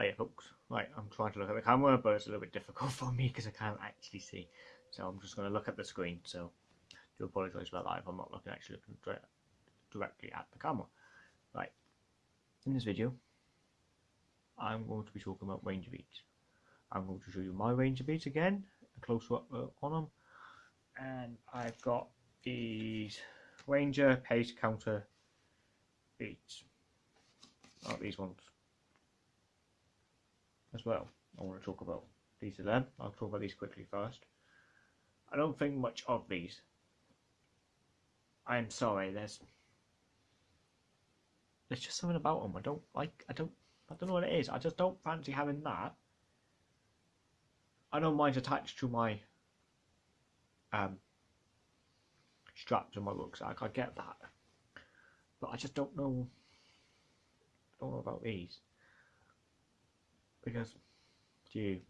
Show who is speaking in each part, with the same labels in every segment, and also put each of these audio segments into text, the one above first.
Speaker 1: Hey folks, right, I'm trying to look at the camera, but it's a little bit difficult for me because I can't actually see. So I'm just going to look at the screen. So I do apologise about that if I'm not looking actually looking directly at the camera. Right, in this video, I'm going to be talking about Ranger Beads. I'm going to show you my Ranger Beads again, a closer up uh, on them, and I've got these Ranger pace counter Beads. Not these ones as well. I want to talk about these are them. I'll talk about these quickly first. I don't think much of these. I'm sorry, there's there's just something about them. I don't like. I don't. I don't know what it is. I just don't fancy having that. I don't mind attached to my um strap to my rucksack. I get that, but I just don't know. Don't know about these because you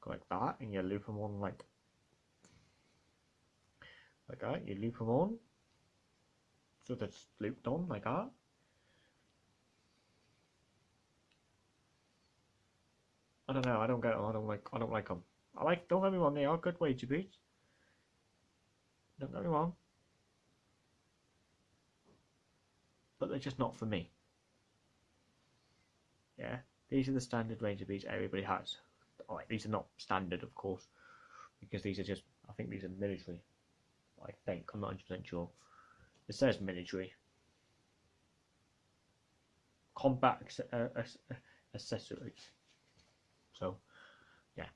Speaker 1: go like that and you loop them on like like that? You loop them on? So that's looped on like that? I don't know I don't get them I don't like I don't like them I like don't get me wrong they are good Ranger beads don't get me wrong. But they're just not for me. Yeah these are the standard Ranger beads everybody has. Alright, these are not standard, of course, because these are just, I think these are military. I think, I'm not 100% sure. It says military. Combat uh, accessories. So, yeah.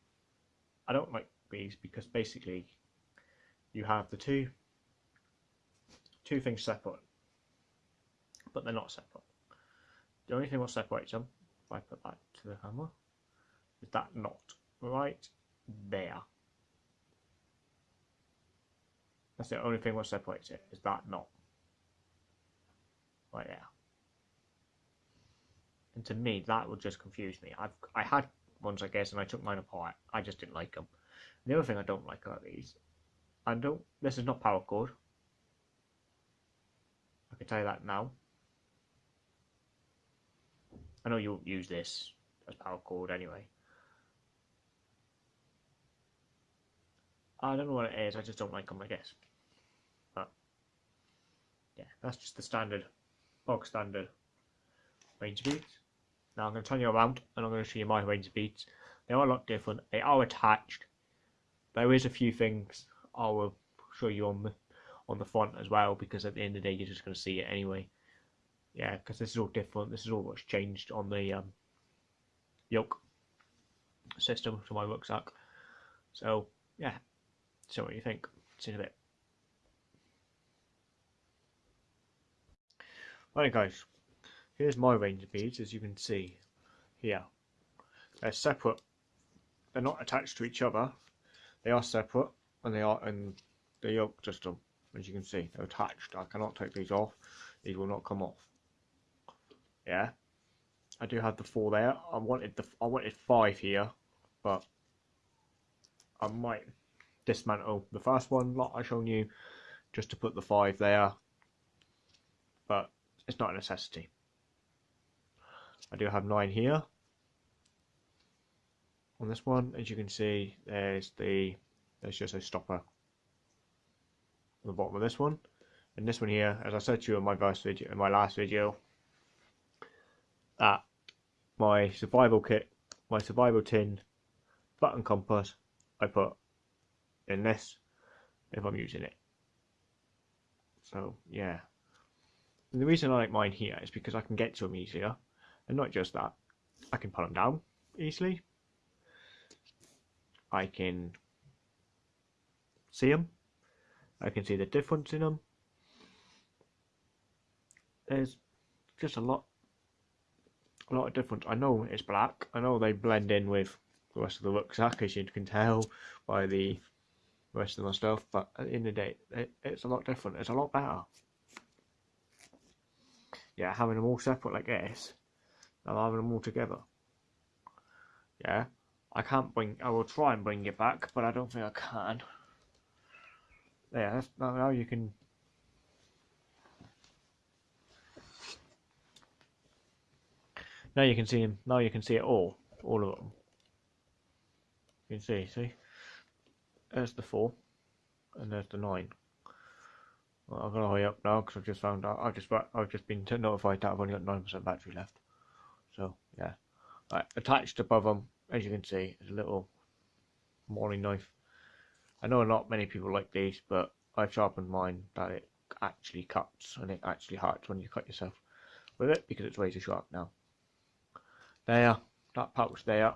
Speaker 1: I don't like these because basically you have the two two things separate, but they're not separate. The only thing what separates them if I put that to the camera, is that knot right there. That's the only thing what separates it, is that knot. Right there. And to me, that would just confuse me. I've I had ones, I guess, and I took mine apart. I just didn't like them. the other thing I don't like are these. I don't. This is not paracord. I can tell you that now. I know you'll use this as paracord anyway. I don't know what it is, I just don't like them, I guess. But, yeah, that's just the standard, bog standard Ranger beads. Now I'm going to turn you around and I'm going to show you my Ranger beads. They are a lot different, they are attached. There is a few things I will show you on the, on the front as well because at the end of the day you're just going to see it anyway yeah, because this is all different. This is all what's changed on the um, yoke system to my rucksack. So yeah, so what do you think? See you in a bit. Right guys, here's my Ranger beads as you can see here. They're separate. They're not attached to each other. They are separate and they are in the yoke system. As you can see, they're attached. I cannot take these off. These will not come off yeah. I do have the four there. I wanted the I wanted five here but I might dismantle the first one like I shown you just to put the five there. But it's not a necessity. I do have nine here. On this one as you can see there's the there's just a stopper on the bottom of this one. And this one here as I said to you in my first video in my last video that my survival kit, my survival tin, button compass, I put in this if I'm using it. So yeah. And the reason I like mine here is because I can get to them easier. And not just that, I can put them down easily. I can see them. I can see the difference in them. There's just a lot a lot of difference. I know it's black. I know they blend in with the rest of the rucksack, as you can tell by the rest of my stuff. But at the end of the day, it, it's a lot different. It's a lot better. Yeah, having them all separate like this, and having them all together. Yeah, I can't bring. I will try and bring it back, but I don't think I can. Yeah, that's now you can Now you can see him. Now you can see it all, all of them. You can see, see. There's the four, and there's the nine. Well, I'm gonna hurry up now because I've just found out. I've just I've just been notified that I've only got nine percent battery left. So yeah, right, attached above them, as you can see, is a little morning knife. I know not many people like these, but I've sharpened mine that it actually cuts and it actually hurts when you cut yourself with it because it's way too sharp now. There, that pouch there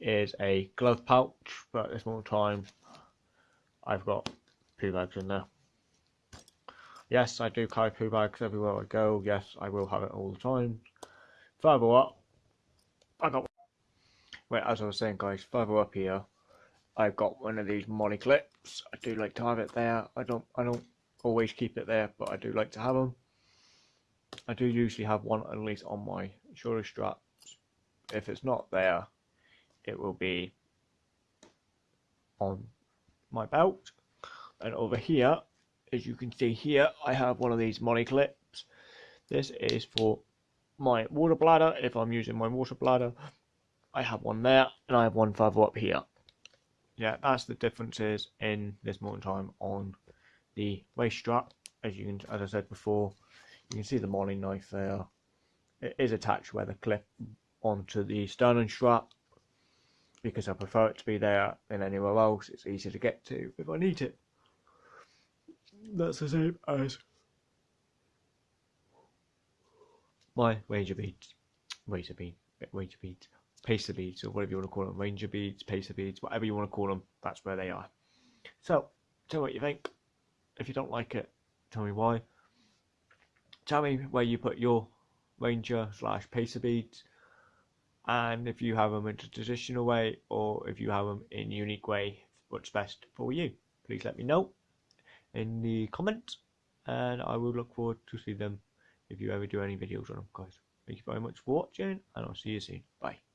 Speaker 1: is a glove pouch, but this moment time, I've got poo bags in there. Yes, I do carry poo bags everywhere I go. Yes, I will have it all the time. Further up, I got. Wait, as I was saying, guys, further up here, I've got one of these MOLLE clips. I do like to have it there. I don't. I don't always keep it there, but I do like to have them. I do usually have one at least on my shoulder straps. If it's not there, it will be on my belt. And over here, as you can see here, I have one of these MOLLE clips. This is for my water bladder. If I'm using my water bladder, I have one there, and I have one further up here. Yeah, that's the differences in this moment time on the waist strap. As you can, as I said before, you can see the Morillo knife there. It is attached where the clip onto the sternum strap because I prefer it to be there than anywhere else. It's easy to get to if I need it. That's the same as my ranger beads, razor bead, ranger beads, pacer beads, or whatever you want to call them, ranger beads, pacer beads, whatever you want to call them. That's where they are. So, tell me what you think. If you don't like it, tell me why tell me where you put your ranger slash pacer beads and if you have them in a traditional way or if you have them in a unique way what's best for you. Please let me know in the comments and I will look forward to see them if you ever do any videos on them guys. Thank you very much for watching and I'll see you soon. Bye